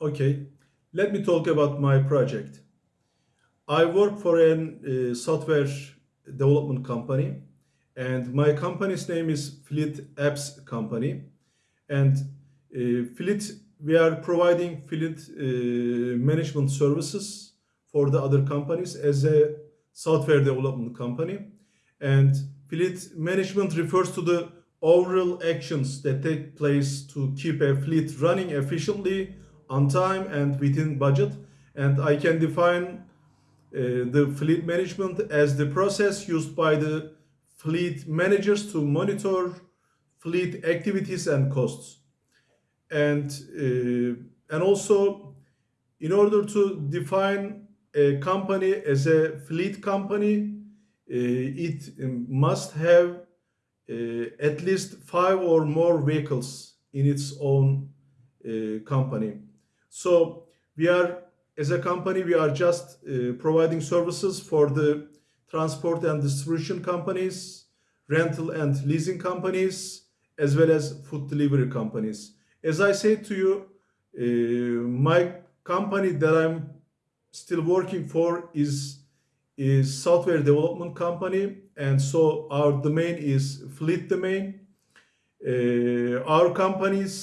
Okay, let me talk about my project. I work for a uh, software development company, and my company's name is Fleet Apps Company. And uh, Fleet, we are providing fleet uh, management services for the other companies as a software development company. And fleet management refers to the overall actions that take place to keep a fleet running efficiently, on time, and within budget. And I can define uh, the fleet management as the process used by the fleet managers to monitor fleet activities and costs. And, uh, and also, in order to define a company as a fleet company, uh, it must have uh, at least five or more vehicles in its own uh, company. So we are, as a company, we are just providing services for the transport and distribution companies, rental and leasing companies, as well as food delivery companies. As I said to you, uh, my company that I'm still working for is is software development company and so our domain is fleet domain uh, our company's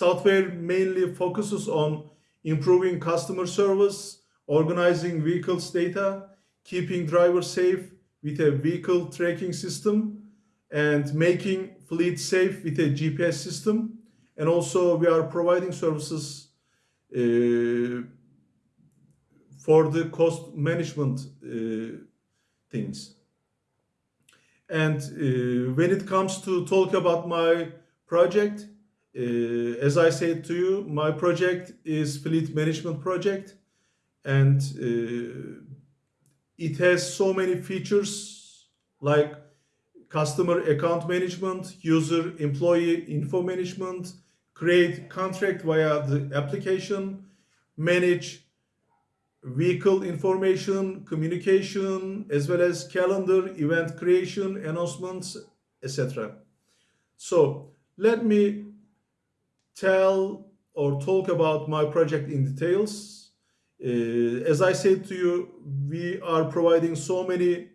software mainly focuses on improving customer service organizing vehicles data keeping drivers safe with a vehicle tracking system and making fleet safe with a gps system and also we are providing services uh, for the cost management uh, things. And uh, when it comes to talk about my project, uh, as I said to you, my project is fleet management project, and uh, it has so many features like customer account management, user employee info management, create contract via the application, manage vehicle information, communication, as well as calendar, event creation, announcements, etc. So let me tell or talk about my project in details. Uh, as I said to you, we are providing so many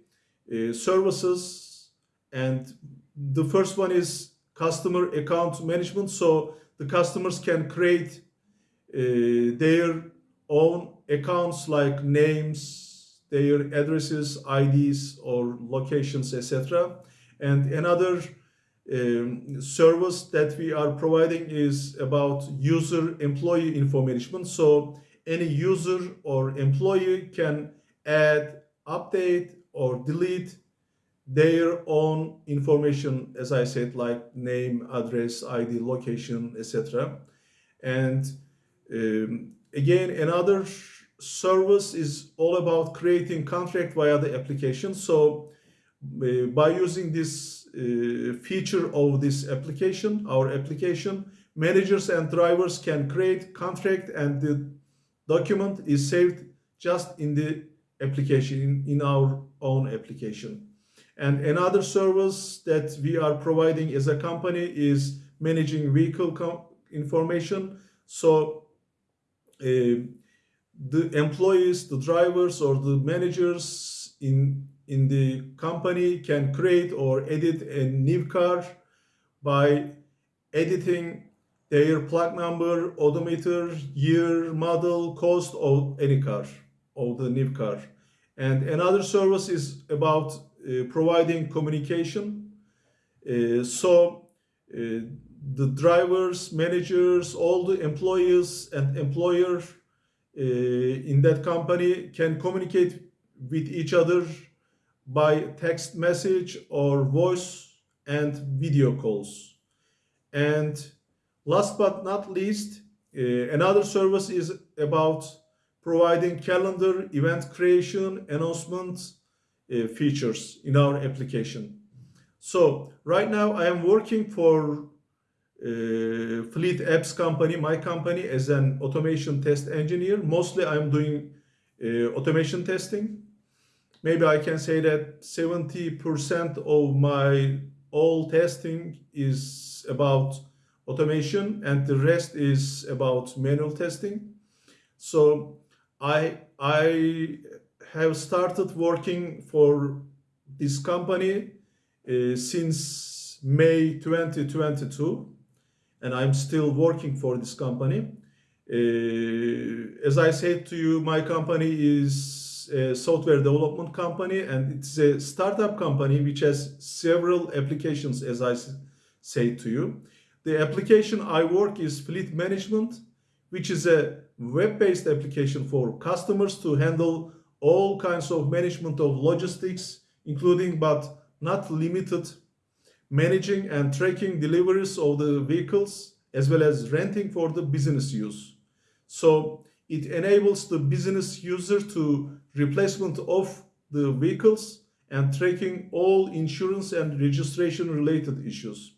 uh, services and the first one is customer account management. So the customers can create uh, their own accounts like names, their addresses, IDs, or locations, etc. And another um, service that we are providing is about user employee information. So any user or employee can add, update, or delete their own information, as I said, like name, address, ID, location, etc. And um, again, another service is all about creating contract via the application. So uh, by using this feature of this application, our application, managers and drivers can create contract and the document is saved just in the application, in, in our own application. And another service that we are providing as a company is managing vehicle information. So uh, the employees, the drivers or the managers in, in the company can create or edit a new car by editing their plug number, odometer, year, model, cost of any car, of the new car. And another service is about uh, providing communication. Uh, so uh, the drivers, managers, all the employees and employer uh, in that company can communicate with each other by text message or voice and video calls. And last but not least, uh, another service is about providing calendar, event creation, announcement uh, features in our application. So right now I am working for uh, Fleet Apps company, my company, as an automation test engineer. Mostly I'm doing automation testing. Maybe I can say that 70% of my all testing is about automation and the rest is about manual testing. So I I have started working for this company uh, since May 2022, and I'm still working for this company. Uh, as I said to you, my company is a software development company, and it's a startup company which has several applications, as I said to you. The application I work is fleet management, which is a web-based application for customers to handle all kinds of management of logistics, including but not limited managing and tracking deliveries of the vehicles as well as renting for the business use. So it enables the business user to replacement of the vehicles and tracking all insurance and registration related issues.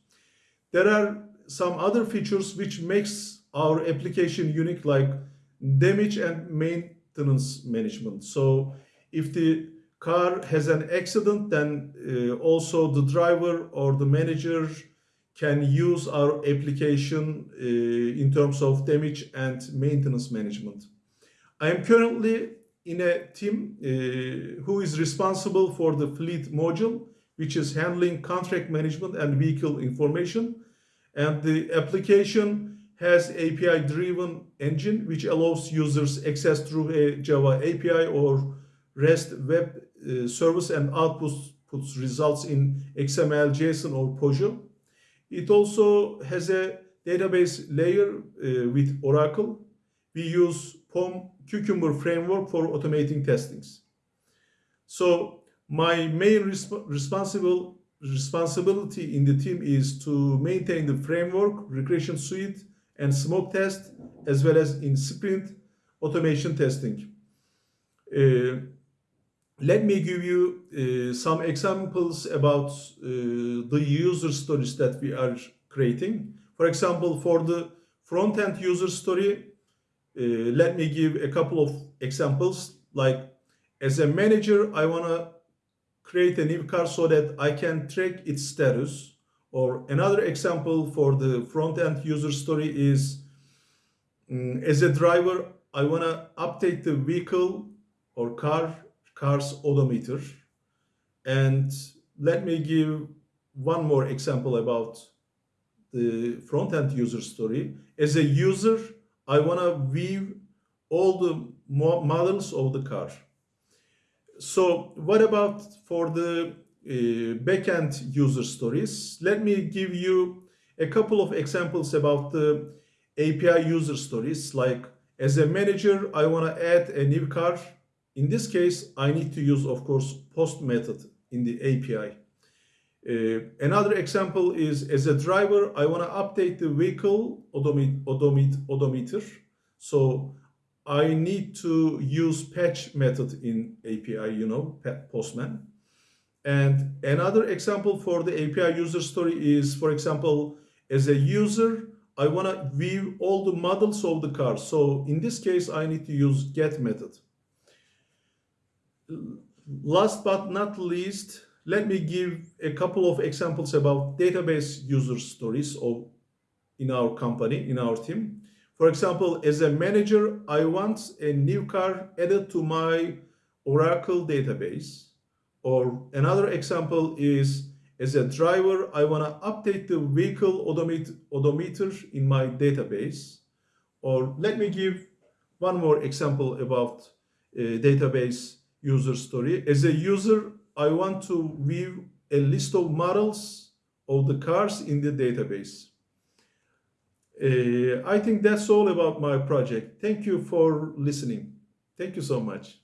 There are some other features which makes our application unique like damage and maintenance management. So if the car has an accident, then uh, also the driver or the manager can use our application uh, in terms of damage and maintenance management. I am currently in a team uh, who is responsible for the fleet module, which is handling contract management and vehicle information. And the application has API-driven engine, which allows users access through a Java API or REST web uh, service and outputs results in XML, JSON, or POJO. It also has a database layer uh, with Oracle. We use POM Cucumber framework for automating testings. So my main resp responsible responsibility in the team is to maintain the framework, regression suite, and smoke test, as well as in sprint automation testing. Uh, let me give you uh, some examples about uh, the user stories that we are creating. For example, for the front-end user story, let me give a couple of examples. Like, as a manager, I want to create a new car so that I can track its status. Or another example for the front-end user story is, um, as a driver, I want to update the vehicle or car car's odometer. And let me give one more example about the front-end user story. As a user, I want to view all the models of the car. So what about for the uh, backend user stories? Let me give you a couple of examples about the API user stories. Like as a manager, I want to add a new car in this case, I need to use, of course, post method in the API. Uh, another example is as a driver, I want to update the vehicle odomet odomet odometer. So I need to use patch method in API, you know, Postman. And another example for the API user story is, for example, as a user, I want to view all the models of the car. So in this case, I need to use get method last but not least, let me give a couple of examples about database user stories of in our company, in our team. For example, as a manager, I want a new car added to my Oracle database. Or another example is, as a driver, I want to update the vehicle odometer in my database. Or let me give one more example about uh, database user story. As a user, I want to view a list of models of the cars in the database. Uh, I think that's all about my project. Thank you for listening. Thank you so much.